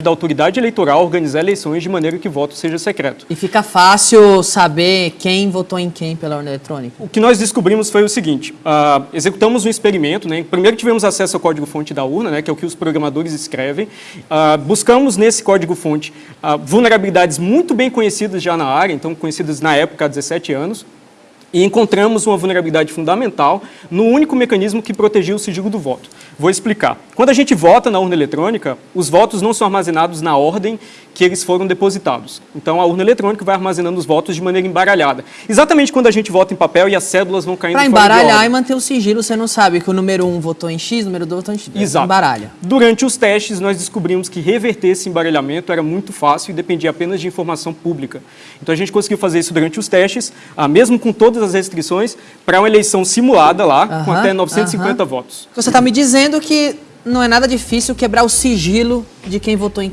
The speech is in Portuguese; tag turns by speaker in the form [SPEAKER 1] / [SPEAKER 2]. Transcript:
[SPEAKER 1] da autoridade eleitoral organizar eleições de maneira que o voto seja secreto.
[SPEAKER 2] E fica fácil saber quem votou em quem pela urna eletrônica?
[SPEAKER 1] O que nós descobrimos foi o seguinte, ah, executamos um experimento, né? primeiro tivemos acesso ao código-fonte da urna, né? que é o que os programadores escrevem, Ah, buscamos nesse código-fonte ah, vulnerabilidades muito bem conhecidas já na área, então conhecidas na época há 17 anos, e encontramos uma vulnerabilidade fundamental no único mecanismo que protegia o sigilo do voto. Vou explicar. Quando a gente vota na urna eletrônica, os votos não são armazenados na ordem que eles foram depositados. Então, a urna eletrônica vai armazenando os votos de maneira embaralhada. Exatamente quando a gente vota em papel e as cédulas vão caindo
[SPEAKER 2] Para embaralhar e manter o sigilo, você não sabe que o número 1 um votou em X, o número 2 votou em X.
[SPEAKER 1] Exato.
[SPEAKER 2] Embaralha.
[SPEAKER 1] Durante os testes, nós descobrimos que reverter esse embaralhamento era muito fácil e dependia apenas de informação pública. Então, a gente conseguiu fazer isso durante os testes, ah, mesmo com todas as restrições, para uma eleição simulada lá, com
[SPEAKER 2] Aham,
[SPEAKER 1] até 950
[SPEAKER 2] aham.
[SPEAKER 1] votos.
[SPEAKER 2] Você está me dizendo que não é nada difícil quebrar o sigilo de quem votou em